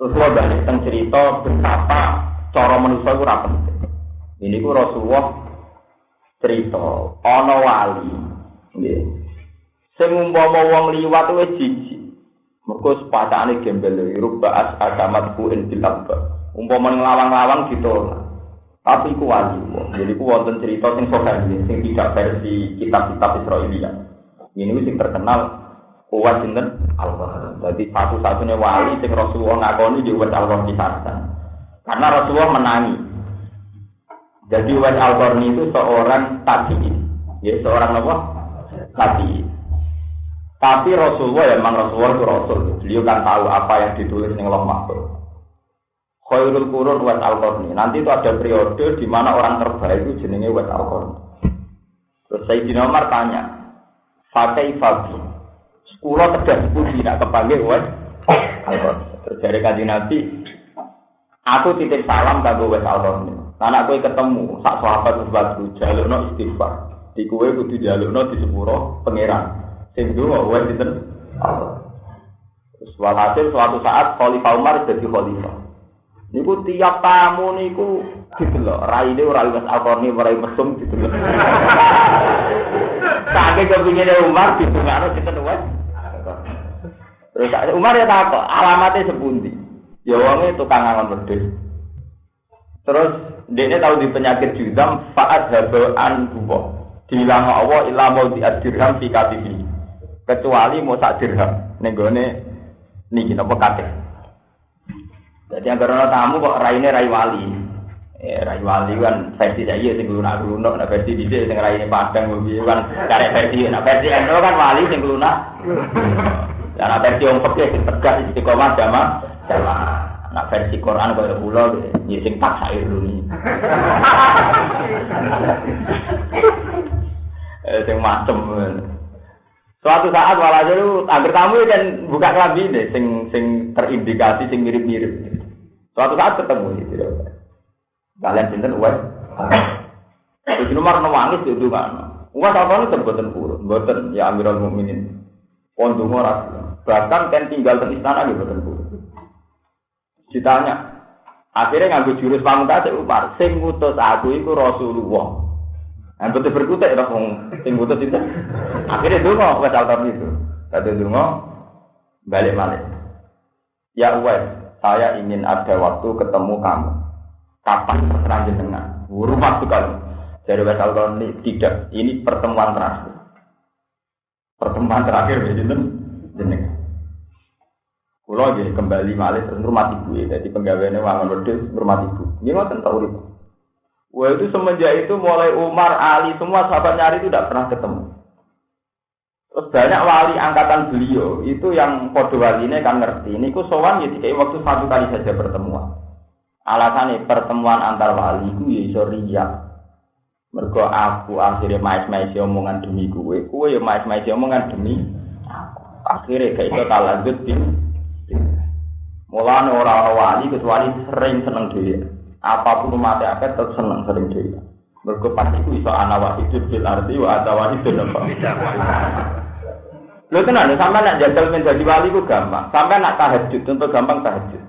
Terus lo balik tentang cerita betapa cara manusia itu rapi. Ini ku Rasulullah cerita, ono wali, nggih. Sing umpama wong liwat wis jijik. Mergo sepatane gembel rubba as agamat ku in dilabba. Umpama ngelawang-lawang gitu. Tapi ku wali. Jadi ku wonten cerita sing sahih sing tidak versi kitab-kitab Israelia. Ini sing terkenal kuat sinten Allah. Jadi satu-satunya wali sing Rasulullah ngakoni di Uwais Allah kisahkan. Karena Rasulullah menangi. Jadi Uwais al itu seorang tabiin, ya seorang apa? Tabiin. Tapi Rasulullah ya memang Rasulullah itu Rasul. Beliau kan tahu apa yang ditulis di Allah Mahfud. Khairul Qurun Uwais al Nanti itu ada periode di mana orang terbaik itu jenenge Uwais al Terus Sayyidina Umar tanya, Fakai Fabi, Sekolah tegas pun tidak kepanggil wes. Terjadi kaji Nabi, aku titip salam kanggo wes ini. Karena aku ketemu sak sahabat sebatu no istighfar. Di kue kudu no di sepuro pangeran. Sing wes itu. Walhasil suatu saat Khalifah Umar jadi Khalifah. Niku tiap tamu niku didelok, raine ora wis alkorni ora mesum didelok. Saking kepingine Umar ditungakno kita wes. Terus Umar ya tak alamatnya sepundi. Ya wonge tukang angon wedhus. Terus dia tahu di penyakit judam faat habaan buwo. Dihilang Allah ilah mau diadirham fi katibi. Kecuali mau sak dirham. Nenggone niki napa kate. Jadi yang karena tamu kok raine rai wali. Eh, rai wali kan versi saya sing lunak lunak, nah versi di sini rai padang kan cari versi, nah versi itu kan wali sing lunak. Karena versi yang fakir sing tegas istiqomah jamaah jamaah. Nah versi Quran kaya kula ya sing paksa ini. Eh sing macem. Suatu saat walhasil lu agar tamu kan buka kelambi deh, sing sing terindikasi sing mirip-mirip. Suatu saat ketemu gitu. Kalian sinten uwes. Itu nomor nangis itu kan. Uwes apa nih terbuatan purun, buatan ya Amirul Mukminin. Pondong orang Bahkan kan tinggal di istana di tentu. Ditanya, akhirnya ngambil jurus pamungkas Umar, sing ngutus aku itu Rasulullah. Yang betul berkutik dong, sing ngutus itu. Akhirnya dulu wes altar itu. Kata dulu balik balik. Ya wes, saya ingin ada waktu ketemu kamu. Kapan terserah jenengan? Rumah sekali. Wes altar ini tidak. Ini pertemuan terakhir. Pertemuan terakhir, jadi jenengan. Kulo jadi kembali malih terus rumah ibu ya. Jadi penggaweannya wangun wedhus rumah ibu. Ini ngoten tahu itu. Wah itu semenjak itu mulai Umar, Ali semua sahabat nyari itu tidak pernah ketemu. Terus banyak wali angkatan beliau itu yang kode ini kan ngerti. Ini ku sowan ya waktu satu kali saja pertemuan. Alasannya pertemuan antar wali itu ya iso riak. Mergo aku akhirnya mais-mais omongan demi gue, gue ya mais-mais omongan demi aku. Akhirnya kayak itu lanjut Mulane ora orang wali kecuali sering seneng dhewe. Apa pun mati akeh tetep seneng sering dhewe. Mergo pas iku iso ana wahidun fil ardi wa ada wahidun apa. Lho tenan, sampai nak jajal menjadi wali ku gampang. Sampai nak tahajud, tentu gampang tahajud.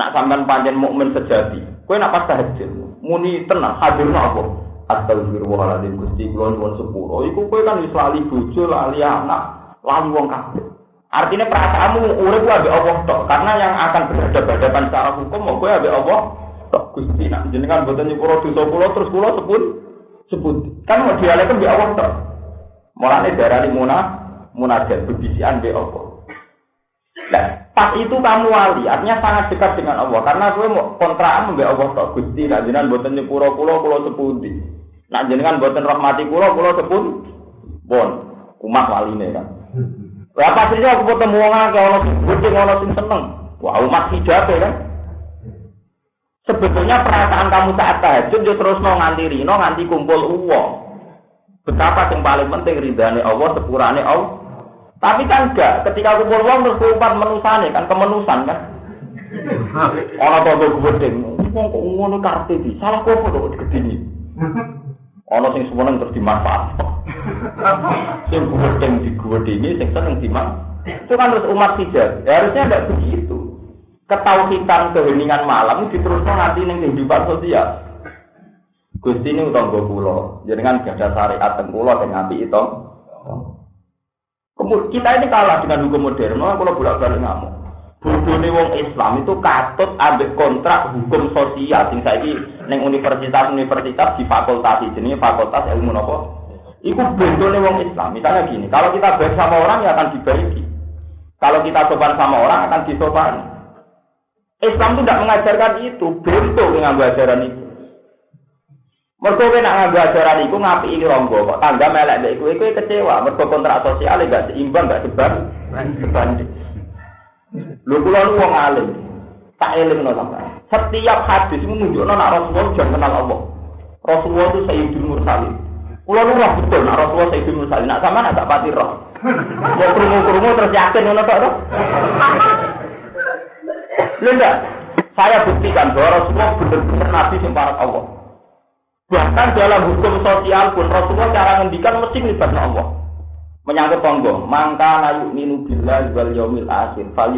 Nak sampean pancen mukmin sejati, kowe nak pas tahajud, muni tenang, hadirno apa? Astagfirullahaladzim Gusti kula nyuwun sepuro. Iku kowe kan wis lali bojo, lali anak, lali wong kabeh. Artinya perasaanmu urip ambek Allah tok, karena yang akan berhadapan secara hukum mau gue ambek Allah tok Gusti nak jenengan boten nyepuro dosa kula terus kula sebut sebut. Kan mau dialek ambek Allah tok. Mulane darani munah munajat bebisian ambek Allah. Nah, pas itu kamu wali, artinya sangat dekat dengan Allah karena gue mau kontraan ambek Allah tok Gusti nak jenengan boten nyepuro kula kula sepundi. Nak jenengan boten rahmati kula kula sepun bon umat waline kan. Lah pastinya aku ketemu wong akeh ana sing ana sing seneng. Wah, umat hijab ya kan. Sebetulnya perasaan kamu saat tahajud yo terus mau nganti rino nganti kumpul uang. Betapa yang paling penting ridhani Allah sepurane Allah. Tapi kan enggak, ketika kumpul uang terus kumpat menusane kan kemenusan kan. Orang tua gue gedeng, wong kok ngono kartu di salah kok kok gedeni. Ono sing semeneng terus dimanfaat. Sing gedeng ini, sing seneng dimanfaat. Itu kan terus umat hijab. Ya, harusnya tidak begitu. ketauhidan keheningan malam diteruskan nanti ning kehidupan sosial. Gusti ini utang gue pulau, kan gak ada syariat pulau dengan api itu. Kita ini kalah dengan hukum modern, kalau bolak balik ngamuk. Bodohnya wong Islam itu katut ambil kontrak hukum sosial sing saiki ning universitas-universitas di fakultas jenis fakultas ilmu nopo. Iku bodohnya wong Islam. Misalnya gini, kalau kita baik sama orang ya akan dibaiki. Kalau kita sopan sama orang akan disopani. Islam itu tidak mengajarkan itu, bentuk dengan ajaran itu. Mereka kowe nak nganggo ajaran iku ini ronggo kok tangga melek mbek kowe kowe kecewa mergo kontrak sosial gak seimbang gak sebar sebanding. Lho kula nu wong alim. Tak elingno sampean. Setiap hadis itu menunjukkan nak Rasulullah jangan kenal Allah. Rasulullah itu Sayyidul Mursalin. Kula nu roh betul nak Rasulullah Sayyidul Mursalin. Nak sampean nak pati roh. Ya krungu-krungu terus yakin ngono tok to. Enggak? Saya buktikan bahwa Rasulullah benar-benar nabi yang Allah. Bahkan dalam hukum sosial pun Rasulullah cara ngendikan mesti melibatkan Allah. Menyangkut tonggo, mangka nayu minu bila wal yaumil akhir fal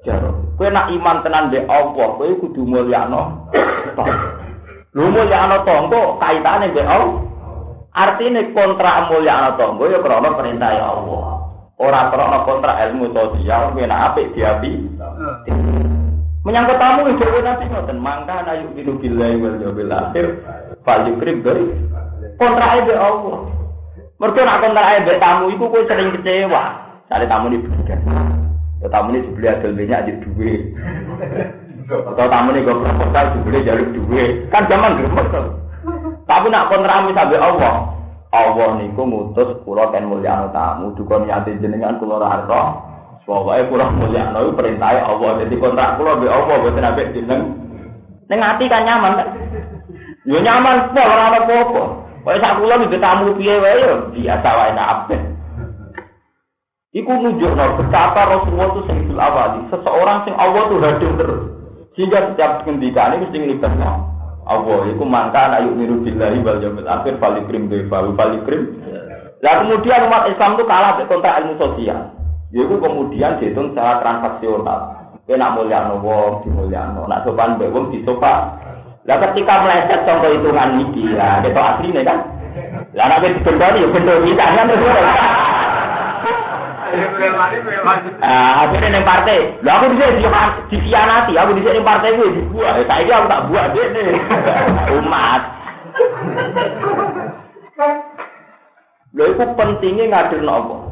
jaro. Kowe nak iman tenan be Allah, kowe kudu mulyano. Lu mulyano tonggo kaitane be Allah. Artinya kontrak mulyano tonggo ya krana perintah ya Allah. Ora krana kontrak ilmu sosial, kowe nak apik diapi. Menyangkut tamu itu nanti ngoten, mangka nayu minu bila wal yaumil Fal krip dari kontrak be Allah. Mereka nak kontrak be tamu itu kue sering kecewa. Cari tamu di bener. Ya tamu ini dibeli adil banyak di duit. Atau tamu ini gue proposal dibeli jalur duit. Kan zaman gerbek Tapi nak kontrak misalnya Allah. Allah niku ngutus kula ten mulyano tamu dukun nyati jenengan kula ora arep. Pokoke kula mulyano perintah Allah. Jadi kontrak kula be Allah boten ambek jeneng. Ning ati kan nyaman. Yo nyaman pol ora ana apa-apa. Kaya sak kula iki tamu piye wae yo biasa wae nak Iku nunjukno betapa Rasulullah itu sing awali, seseorang sing Allah tuh hadir terus. Sehingga setiap ngendikan ini mesti ngelibatnya Allah. Iku mangka ayu miru billahi wal yaumil akhir falikrim bi falikrim. Lah kemudian umat Islam itu kalah kontrak ilmu sosial. Yaitu kemudian dihitung secara transaksional. Kena mulia wong, di mulia Nak sopan mbek wong disopan. Lah ketika meleset contoh hitungan ini, lah itu aslinya kan. Lah nek dibendoni ya bendo kita kan terus. Ah, akhirnya neng partai. Lah aku bisa di dikhianati, aku bisa neng partai gue dibuat. Saya aku tak buat deh nih. Umat. Lha itu pentingnya ngadir nopo.